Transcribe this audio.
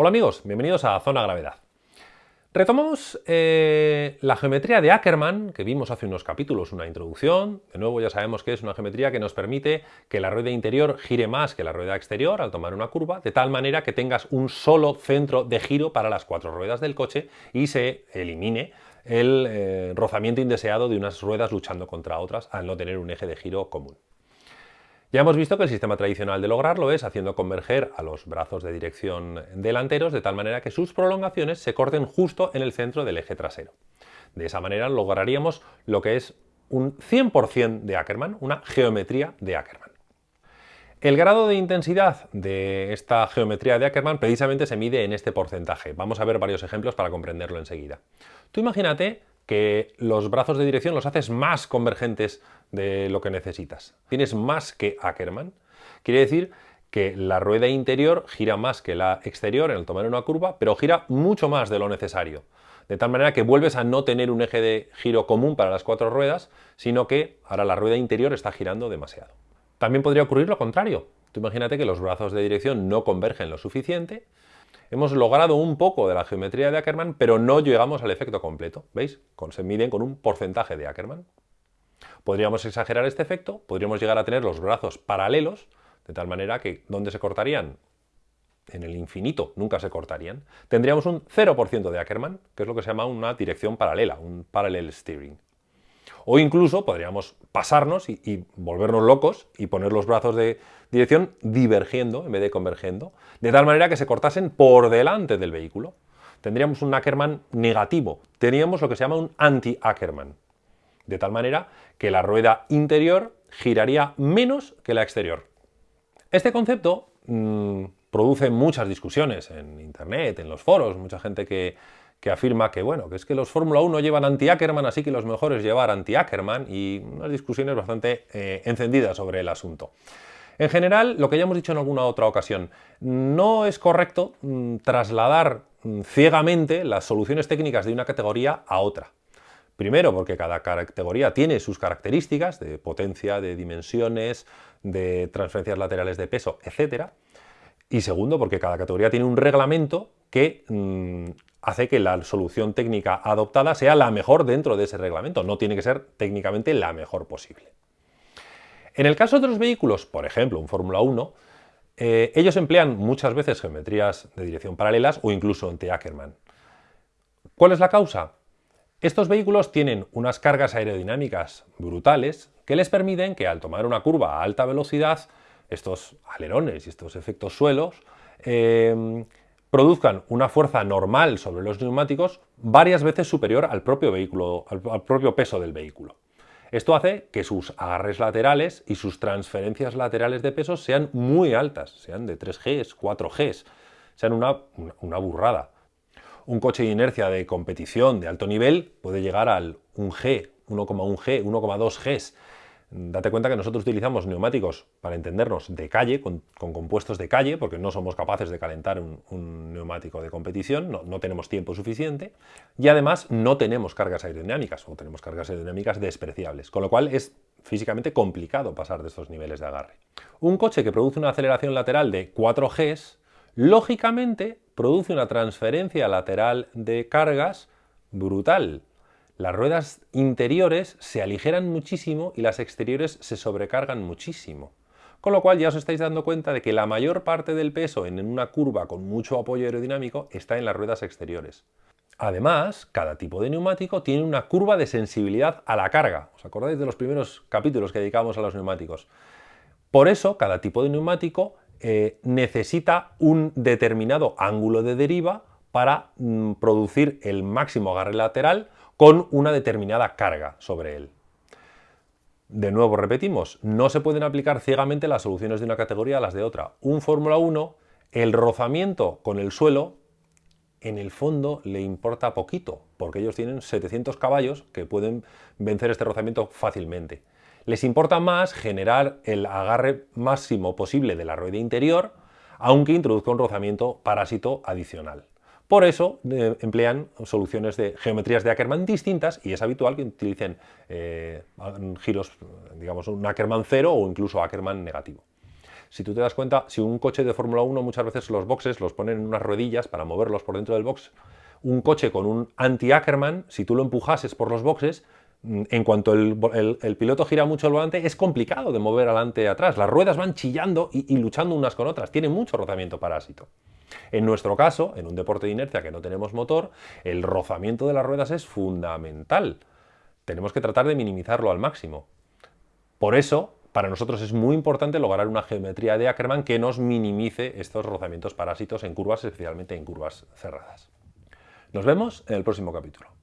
Hola amigos, bienvenidos a Zona Gravedad. Retomamos eh, la geometría de Ackermann, que vimos hace unos capítulos, una introducción. De nuevo ya sabemos que es una geometría que nos permite que la rueda interior gire más que la rueda exterior al tomar una curva, de tal manera que tengas un solo centro de giro para las cuatro ruedas del coche y se elimine el eh, rozamiento indeseado de unas ruedas luchando contra otras al no tener un eje de giro común. Ya hemos visto que el sistema tradicional de lograrlo es haciendo converger a los brazos de dirección delanteros de tal manera que sus prolongaciones se corten justo en el centro del eje trasero. De esa manera lograríamos lo que es un 100% de Ackermann, una geometría de Ackermann. El grado de intensidad de esta geometría de Ackermann precisamente se mide en este porcentaje. Vamos a ver varios ejemplos para comprenderlo enseguida. Tú imagínate que los brazos de dirección los haces más convergentes de lo que necesitas. Tienes más que Ackermann. Quiere decir que la rueda interior gira más que la exterior en el tomar una curva, pero gira mucho más de lo necesario. De tal manera que vuelves a no tener un eje de giro común para las cuatro ruedas, sino que ahora la rueda interior está girando demasiado. También podría ocurrir lo contrario. Tú imagínate que los brazos de dirección no convergen lo suficiente hemos logrado un poco de la geometría de Ackermann, pero no llegamos al efecto completo. ¿Veis? Se miden con un porcentaje de Ackermann. Podríamos exagerar este efecto, podríamos llegar a tener los brazos paralelos, de tal manera que ¿dónde se cortarían? En el infinito, nunca se cortarían. Tendríamos un 0% de Ackermann, que es lo que se llama una dirección paralela, un parallel steering. O incluso podríamos pasarnos y, volvernos locos y poner los brazos de dirección divergiendo en vez de convergiendo, de tal manera que se cortasen por delante del vehículo. Tendríamos un Ackermann negativo, teníamos lo que se llama un anti-Ackermann, de tal manera que la rueda interior giraría menos que la exterior. Este concepto mm, produce muchas discusiones en internet, en los foros, mucha gente que, que afirma que, bueno, que es que los Fórmula 1 llevan anti-Ackerman, así que los mejores llevar anti-Ackerman y unas discusiones bastante eh, encendidas sobre el asunto. En general, lo que ya hemos dicho en alguna otra ocasión, no es correcto mm, trasladar mm, ciegamente las soluciones técnicas de una categoría a otra. Primero, porque cada categoría tiene sus características de potencia, de dimensiones, de transferencias laterales de peso, etc. Y segundo, porque cada categoría tiene un reglamento que mm, hace que la solución técnica adoptada sea la mejor dentro de ese reglamento, no tiene que ser técnicamente la mejor posible. En el caso de los vehículos, por ejemplo, un Fórmula 1, eh, ellos emplean muchas veces geometrías de dirección paralelas o incluso ante Ackermann. ¿Cuál es la causa? Estos vehículos tienen unas cargas aerodinámicas brutales que les permiten que al tomar una curva a alta velocidad, estos alerones y estos efectos suelos eh, produzcan una fuerza normal sobre los neumáticos varias veces superior al propio, vehículo, al, propio peso del vehículo. Esto hace que sus agarres laterales y sus transferencias laterales de peso sean muy altas, sean de 3Gs, 4Gs, sean una, una burrada. Un coche de inercia de competición de alto nivel puede llegar al 1G, 1,1G, 1,2 Gs, Date cuenta que nosotros utilizamos neumáticos, para entendernos, de calle, con, compuestos de calle, porque no somos capaces de calentar un, neumático de competición, no, tenemos tiempo suficiente, y además no tenemos cargas aerodinámicas, o tenemos cargas aerodinámicas despreciables, con lo cual es físicamente complicado pasar de estos niveles de agarre. Un coche que produce una aceleración lateral de 4 Gs, lógicamente produce una transferencia lateral de cargas brutal, las ruedas interiores se aligeran muchísimo y las exteriores se sobrecargan muchísimo. Con lo cual ya os estáis dando cuenta de que la mayor parte del peso en una curva con mucho apoyo aerodinámico está en las ruedas exteriores. Además, cada tipo de neumático tiene una curva de sensibilidad a la carga. ¿Os acordáis de los primeros capítulos que dedicamos a los neumáticos? Por eso, cada tipo de neumático eh, necesita un determinado ángulo de deriva para mm, producir el máximo agarre lateral con una determinada carga sobre él. De nuevo repetimos, no se pueden aplicar ciegamente las soluciones de una categoría a las de otra. Un Fórmula 1, el rozamiento con el suelo, en el fondo le importa poquito, porque ellos tienen 700 caballos que pueden vencer este rozamiento fácilmente. Les importa más generar el agarre máximo posible de la rueda interior, aunque introduzca un rozamiento parásito adicional. Por eso eh, emplean soluciones de geometrías de Ackermann distintas y es habitual que utilicen eh, giros, digamos, un Ackermann cero o incluso Ackermann negativo. Si tú te das cuenta, si un coche de Fórmula 1 muchas veces los boxes los ponen en unas ruedillas para moverlos por dentro del box, un coche con un anti-Ackerman, si tú lo empujases por los boxes, en cuanto el, piloto gira mucho el volante, es complicado de mover adelante y atrás. Las ruedas van chillando y, y luchando unas con otras. Tiene mucho rozamiento parásito. En nuestro caso, en un deporte de inercia que no tenemos motor, el rozamiento de las ruedas es fundamental. Tenemos que tratar de minimizarlo al máximo. Por eso, para nosotros es muy importante lograr una geometría de Ackermann que nos minimice estos rozamientos parásitos en curvas, especialmente en curvas cerradas. Nos vemos en el próximo capítulo.